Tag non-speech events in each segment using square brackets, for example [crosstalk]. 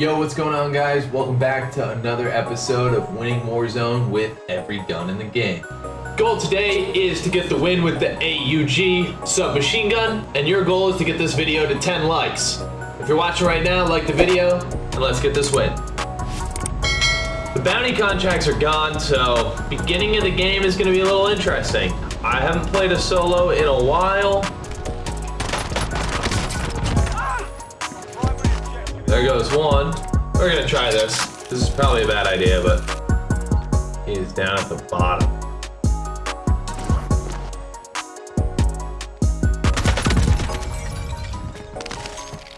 Yo, what's going on, guys? Welcome back to another episode of Winning Warzone with every gun in the game. Goal today is to get the win with the AUG submachine gun, and your goal is to get this video to 10 likes. If you're watching right now, like the video, and let's get this win. The bounty contracts are gone, so beginning of the game is going to be a little interesting. I haven't played a solo in a while. There goes one. We're gonna try this. This is probably a bad idea, but he's down at the bottom.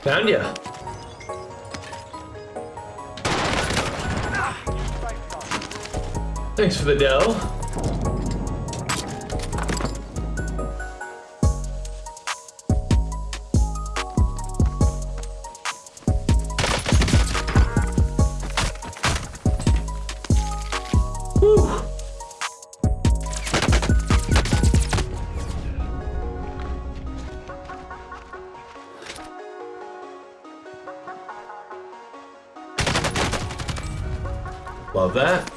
Found ya. Thanks for the dough. Love that.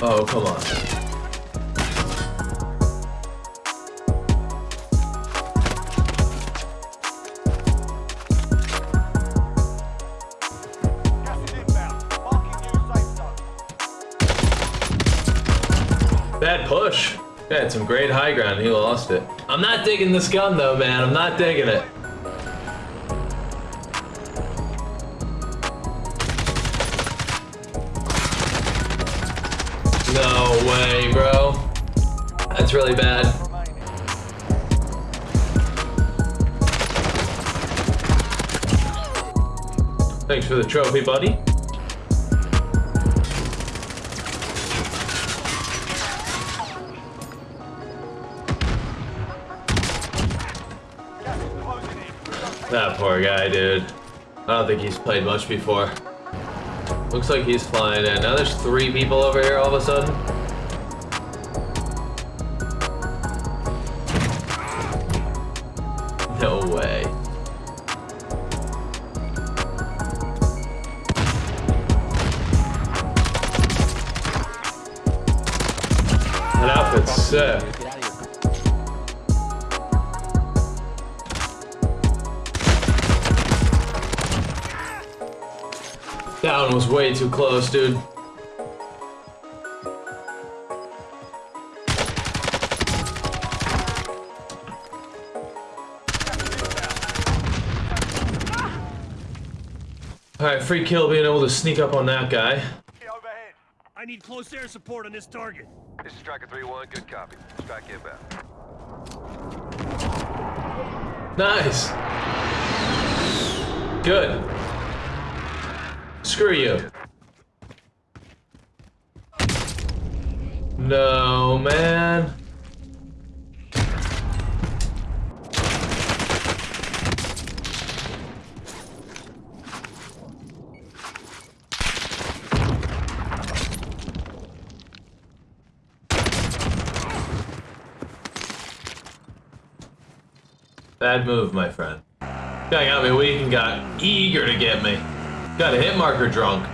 Oh, come on. Bad push. Had some great high ground. He lost it. I'm not digging this gun though, man. I'm not digging it. No way, bro. That's really bad. Thanks for the trophy, buddy. That poor guy, dude. I don't think he's played much before. Looks like he's flying in. Now there's three people over here all of a sudden. No way. That outfit's sick. That one was way too close, dude. Alright, free kill being able to sneak up on that guy. Overhead. I need close air support on this target. This is Striker 3-1, good copy. Strike inbound. Nice. Good. Screw you. No, man. Bad move, my friend. Guy got me weak and got eager to get me. Got a hit marker drunk.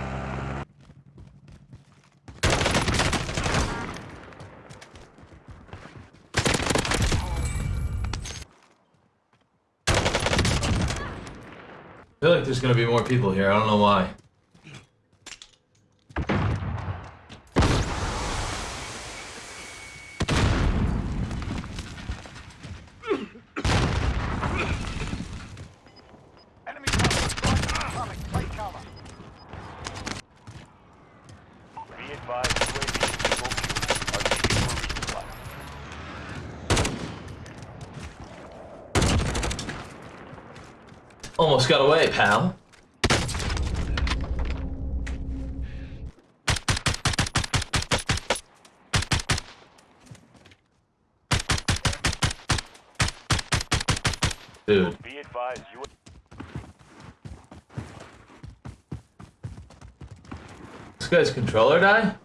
I feel like there's gonna be more people here. I don't know why. Enemy cover. Coming. Take cover. Be Almost got away, pal. Dude. Guy's controller die?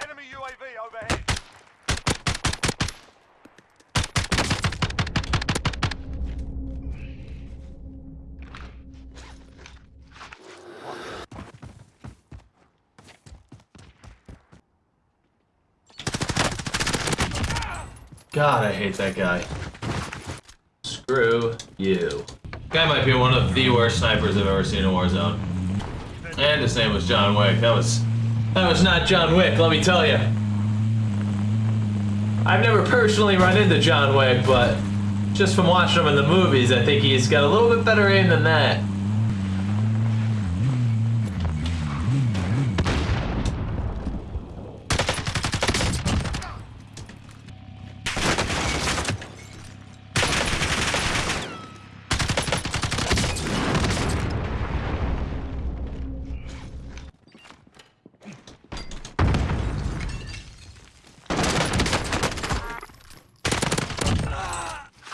Enemy UAV overhead. God, I hate that guy. Screw you. Guy might be one of the worst snipers I've ever seen in Warzone. And his name was John Wick. That was that was not John Wick, let me tell you. I've never personally run into John Wick, but just from watching him in the movies, I think he's got a little bit better aim than that.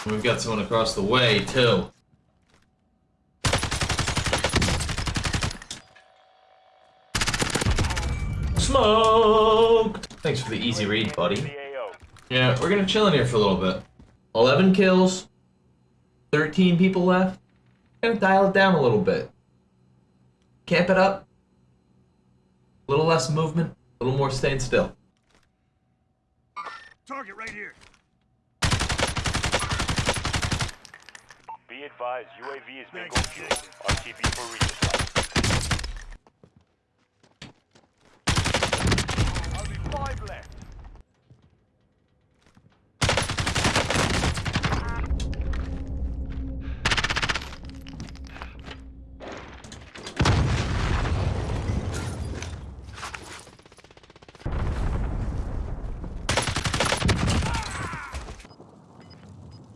We've got someone across the way, too. Smoked! Thanks for the easy read, buddy. Yeah, we're gonna chill in here for a little bit. 11 kills, 13 people left. Gonna dial it down a little bit. Camp it up. A little less movement, a little more staying still. Target right here. Be advised, UAV is bingo fuel. RTB for resupply. Only five left.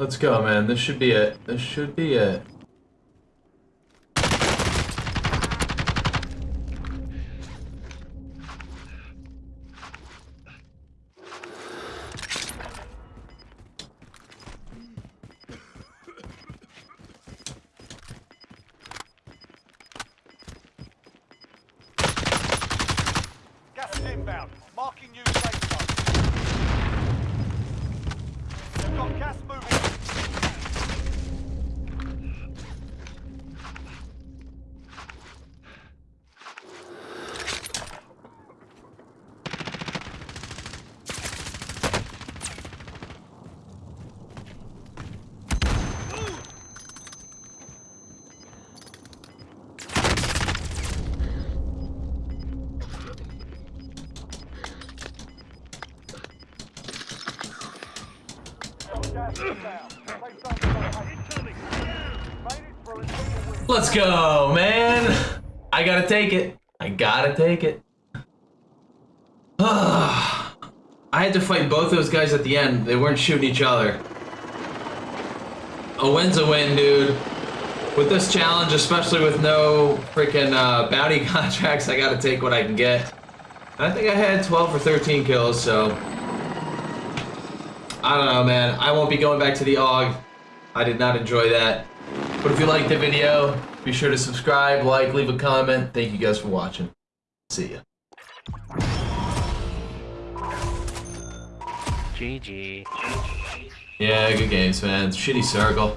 Let's go, man. This should be it. This should be it. Gas is inbound. Marking new safe zone. We've got gas moving. Got gas inbound. Safe zone located. Incoming. Made it through and took the win. Let's go, man. I gotta take it. I gotta take it. [sighs] I had to fight both those guys at the end. They weren't shooting each other. A win's a win, dude. With this challenge, especially with no freaking uh, bounty [laughs] contracts, I gotta take what I can get. And I think I had 12 or 13 kills, so. I don't know, man. I won't be going back to the AUG. I did not enjoy that. But if you liked the video, be sure to subscribe, like, leave a comment. Thank you guys for watching. See ya. GG. Yeah, good games, man. Shitty circle.